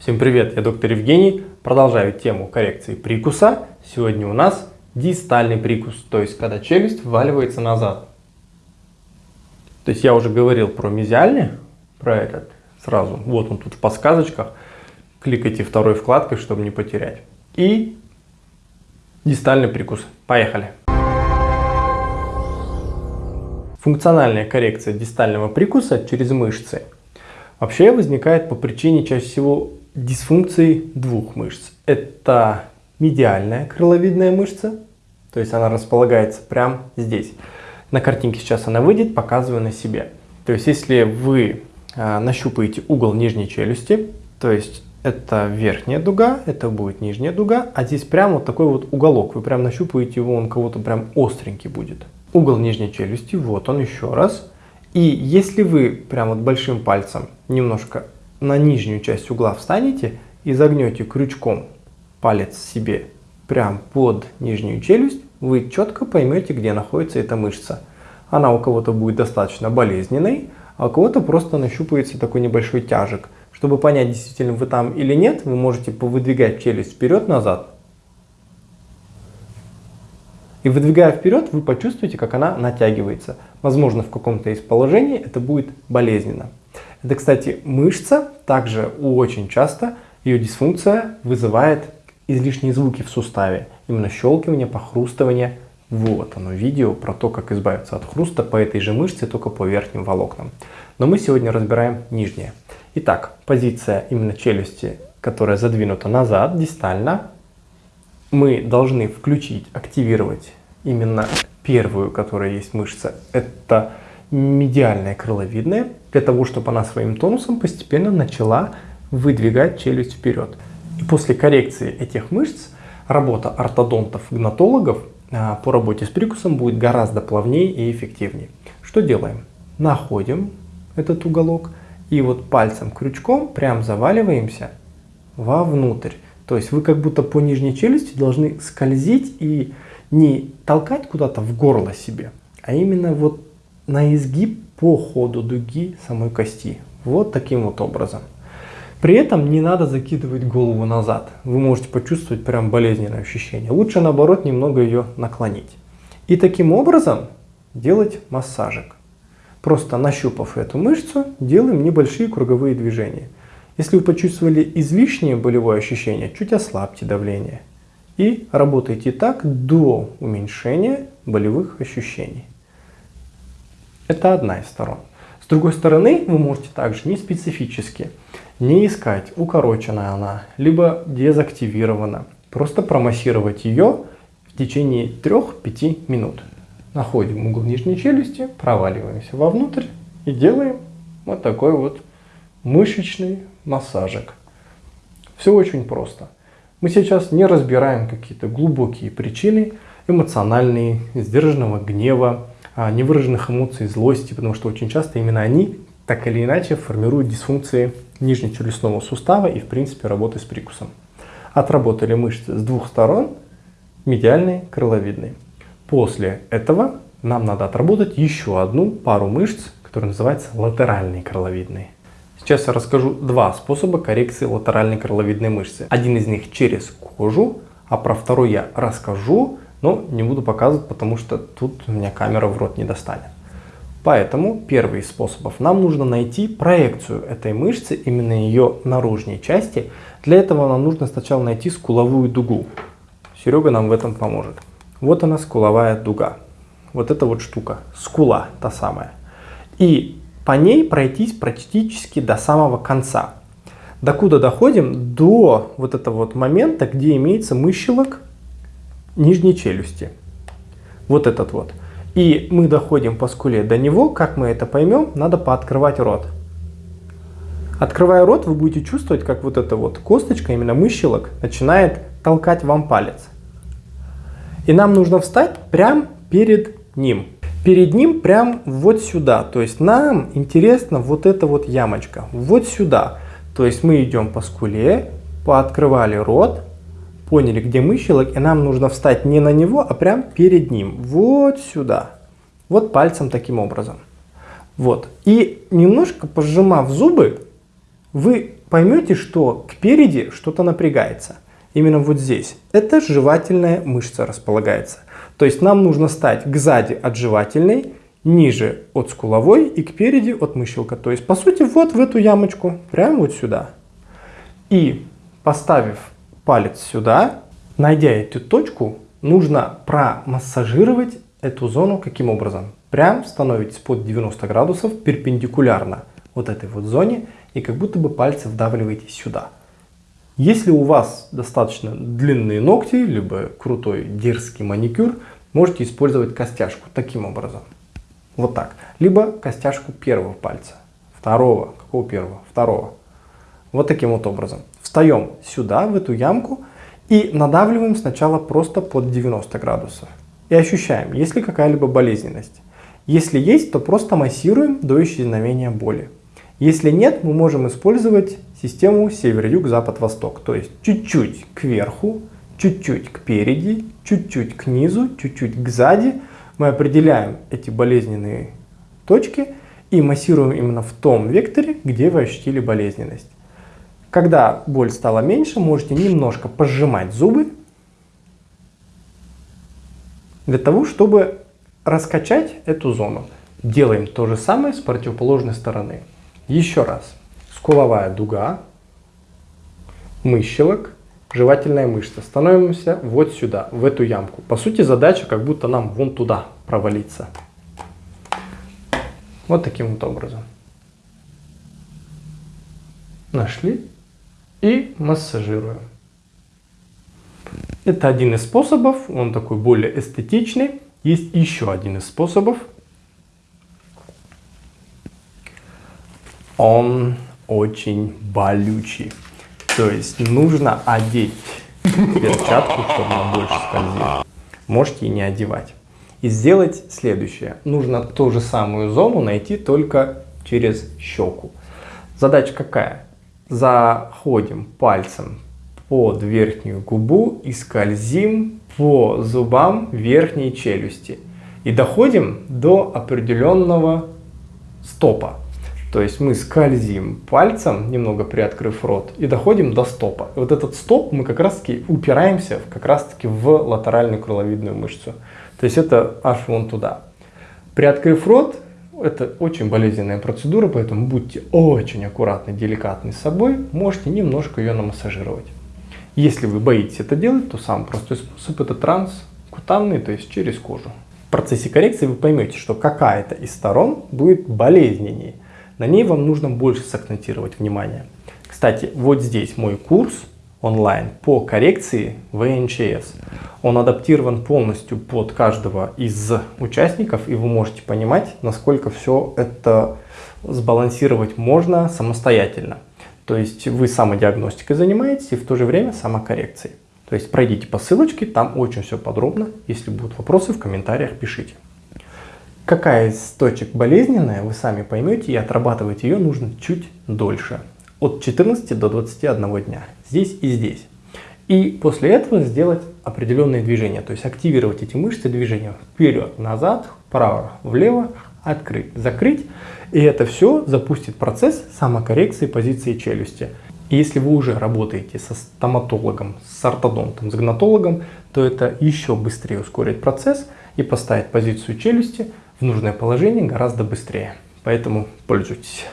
Всем привет, я доктор Евгений. Продолжаю тему коррекции прикуса. Сегодня у нас дистальный прикус, то есть когда челюсть вваливается назад. То есть я уже говорил про мезиальный, про этот сразу. Вот он тут в подсказочках. Кликайте второй вкладкой, чтобы не потерять. И дистальный прикус. Поехали. Функциональная коррекция дистального прикуса через мышцы вообще возникает по причине чаще всего дисфункции двух мышц. Это медиальная крыловидная мышца, то есть она располагается прямо здесь. На картинке сейчас она выйдет, показываю на себе. То есть если вы э, нащупаете угол нижней челюсти, то есть это верхняя дуга, это будет нижняя дуга, а здесь прямо вот такой вот уголок, вы прям нащупаете его, он кого-то прям остренький будет. Угол нижней челюсти, вот он еще раз. И если вы прям вот большим пальцем немножко на нижнюю часть угла встанете и загнете крючком палец себе прям под нижнюю челюсть, вы четко поймете, где находится эта мышца. Она у кого-то будет достаточно болезненной, а у кого-то просто нащупается такой небольшой тяжек. Чтобы понять, действительно вы там или нет, вы можете повыдвигать челюсть вперед-назад. И выдвигая вперед, вы почувствуете, как она натягивается. Возможно, в каком-то из положений это будет болезненно. Это, кстати, мышца, также очень часто ее дисфункция вызывает излишние звуки в суставе. Именно щелкивание, похрустывание. Вот оно, видео про то, как избавиться от хруста по этой же мышце, только по верхним волокнам. Но мы сегодня разбираем нижние. Итак, позиция именно челюсти, которая задвинута назад, дистально. Мы должны включить, активировать именно первую, которая есть мышца. Это медиальная крыловидная, для того, чтобы она своим тонусом постепенно начала выдвигать челюсть вперед. И после коррекции этих мышц работа ортодонтов, гнатологов а, по работе с прикусом будет гораздо плавнее и эффективнее. Что делаем? Находим этот уголок и вот пальцем, крючком прям заваливаемся вовнутрь. То есть вы как будто по нижней челюсти должны скользить и не толкать куда-то в горло себе, а именно вот на изгиб по ходу дуги самой кости. Вот таким вот образом. При этом не надо закидывать голову назад. Вы можете почувствовать прям болезненное ощущение. Лучше наоборот немного ее наклонить. И таким образом делать массажик. Просто нащупав эту мышцу, делаем небольшие круговые движения. Если вы почувствовали излишнее болевое ощущение, чуть ослабьте давление. И работайте так до уменьшения болевых ощущений. Это одна из сторон. С другой стороны, вы можете также не специфически, не искать, укорочена она, либо дезактивирована. Просто промассировать ее в течение 3-5 минут. Находим угол нижней челюсти, проваливаемся вовнутрь и делаем вот такой вот мышечный массажик. Все очень просто. Мы сейчас не разбираем какие-то глубокие причины эмоциональные, сдержанного гнева, невыраженных эмоций, злости, потому что очень часто именно они так или иначе формируют дисфункции нижнечелюстного сустава и в принципе работы с прикусом. Отработали мышцы с двух сторон, медиальной, крыловидной. После этого нам надо отработать еще одну пару мышц, которая называется латеральные крыловидные. Сейчас я расскажу два способа коррекции латеральной крыловидной мышцы. Один из них через кожу, а про второй я расскажу но не буду показывать, потому что тут у меня камера в рот не достанет. Поэтому первый из способов. Нам нужно найти проекцию этой мышцы, именно ее наружной части. Для этого нам нужно сначала найти скуловую дугу. Серега нам в этом поможет. Вот она скуловая дуга. Вот эта вот штука. Скула та самая. И по ней пройтись практически до самого конца. Докуда доходим? До вот этого вот момента, где имеется мыщелок нижней челюсти. Вот этот вот. И мы доходим по скуле до него, как мы это поймем, надо пооткрывать рот. Открывая рот, вы будете чувствовать, как вот эта вот косточка, именно мыщелок, начинает толкать вам палец. И нам нужно встать прямо перед ним. Перед ним прям вот сюда. То есть нам интересна вот эта вот ямочка. Вот сюда. То есть мы идем по скуле, пооткрывали рот, поняли, где мыщелок, и нам нужно встать не на него, а прям перед ним, вот сюда. Вот пальцем таким образом. Вот. И немножко пожимав зубы, вы поймете, что кпереди что-то напрягается. Именно вот здесь. Это жевательная мышца располагается. То есть нам нужно стать к сзади от жевательной, ниже от скуловой и кпереди от мыщелка. То есть, по сути, вот в эту ямочку, прямо вот сюда. И поставив палец сюда, найдя эту точку, нужно промассажировать эту зону каким образом? Прям становитесь под 90 градусов перпендикулярно вот этой вот зоне и как будто бы пальцы вдавливаете сюда. Если у вас достаточно длинные ногти, либо крутой дерзкий маникюр, можете использовать костяшку таким образом. Вот так. Либо костяшку первого пальца. Второго. Какого первого? Второго. Вот таким вот образом. Встаем сюда, в эту ямку, и надавливаем сначала просто под 90 градусов. И ощущаем, есть ли какая-либо болезненность. Если есть, то просто массируем до исчезновения боли. Если нет, мы можем использовать систему север-юг, запад-восток. То есть чуть-чуть кверху, чуть-чуть к переди, чуть-чуть к низу, чуть-чуть к сзади. Мы определяем эти болезненные точки и массируем именно в том векторе, где вы ощутили болезненность. Когда боль стала меньше, можете немножко пожимать зубы для того, чтобы раскачать эту зону. Делаем то же самое с противоположной стороны. Еще раз. Скуловая дуга, мыщелок, жевательная мышца. Становимся вот сюда, в эту ямку. По сути задача как будто нам вон туда провалиться. Вот таким вот образом. Нашли и массажируем. Это один из способов, он такой более эстетичный. Есть еще один из способов, он очень болючий. То есть нужно одеть перчатку, чтобы она больше скользила. Можете и не одевать. И сделать следующее. Нужно ту же самую зону найти только через щеку. Задача какая? Заходим пальцем под верхнюю губу и скользим по зубам верхней челюсти. И доходим до определенного стопа. То есть мы скользим пальцем, немного приоткрыв рот, и доходим до стопа. И вот этот стоп мы как раз таки упираемся как раз таки в латеральную крыловидную мышцу. То есть это аж вон туда. Приоткрыв рот, это очень болезненная процедура, поэтому будьте очень аккуратны, деликатны с собой, можете немножко ее намассажировать. Если вы боитесь это делать, то самый простой способ это транскутанный, то есть через кожу. В процессе коррекции вы поймете, что какая-то из сторон будет болезненнее. На ней вам нужно больше сакцентировать внимание. Кстати, вот здесь мой курс онлайн по коррекции ВНЧС. Он адаптирован полностью под каждого из участников, и вы можете понимать, насколько все это сбалансировать можно самостоятельно. То есть вы самодиагностикой занимаетесь и в то же время самокоррекцией. То есть пройдите по ссылочке, там очень все подробно. Если будут вопросы, в комментариях пишите. Какая из точек болезненная, вы сами поймете, и отрабатывать ее нужно чуть дольше. От 14 до 21 дня. Здесь и здесь. И после этого сделать определенные движения. То есть активировать эти мышцы движения вперед, назад, вправо, влево, открыть, закрыть. И это все запустит процесс самокоррекции позиции челюсти. И если вы уже работаете со стоматологом, с ортодонтом, с гнатологом, то это еще быстрее ускорит процесс и поставит позицию челюсти в нужное положение гораздо быстрее. Поэтому пользуйтесь.